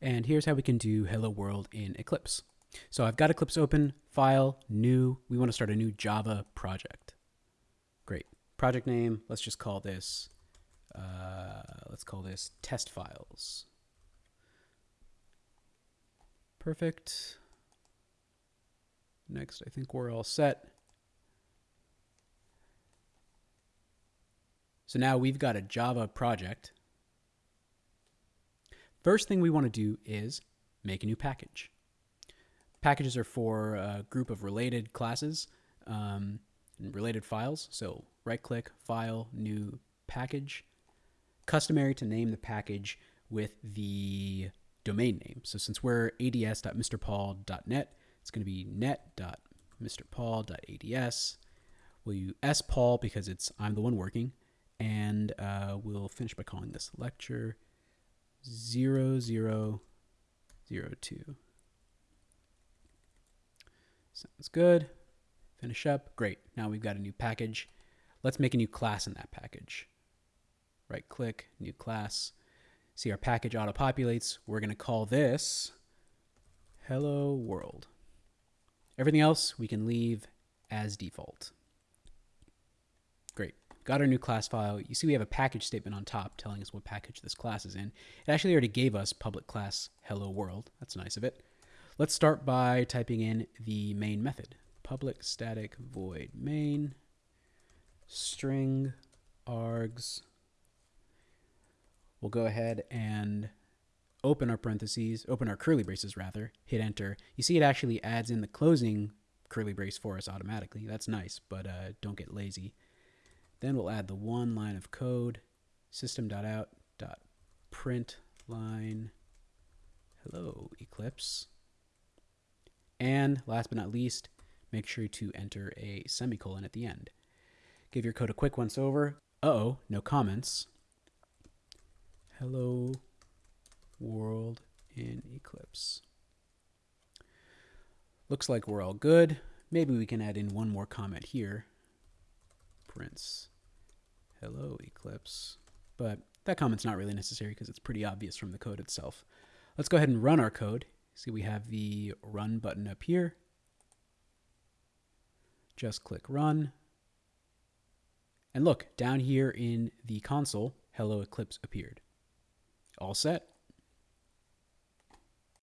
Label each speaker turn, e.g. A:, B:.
A: And here's how we can do Hello World in Eclipse. So I've got Eclipse open, file, new. We want to start a new Java project. Great. Project name, let's just call this, uh, let's call this test files. Perfect. Next, I think we're all set. So now we've got a Java project. First thing we want to do is make a new package. Packages are for a group of related classes um, and related files. So right click, file, new package. Customary to name the package with the domain name. So since we're ads.mrpaul.net, it's going to be net.mrpaul.ads. We'll use spaul because it's I'm the one working, and uh, we'll finish by calling this lecture 0002. Sounds good. Finish up. Great. Now we've got a new package. Let's make a new class in that package. Right click, new class. See our package auto populates. We're going to call this hello world. Everything else we can leave as default. Great. Got our new class file. You see we have a package statement on top telling us what package this class is in. It actually already gave us public class hello world. That's nice of it. Let's start by typing in the main method. Public static void main string args. We'll go ahead and open our parentheses, open our curly braces rather, hit enter. You see it actually adds in the closing curly brace for us automatically. That's nice, but uh, don't get lazy. Then we'll add the one line of code, system.out.println hello Eclipse. And last but not least, make sure to enter a semicolon at the end. Give your code a quick once over. Uh oh, no comments. Hello world in Eclipse. Looks like we're all good. Maybe we can add in one more comment here. Prints. Hello Eclipse. But that comment's not really necessary because it's pretty obvious from the code itself. Let's go ahead and run our code. See, we have the run button up here. Just click run. And look, down here in the console, Hello Eclipse appeared. All set.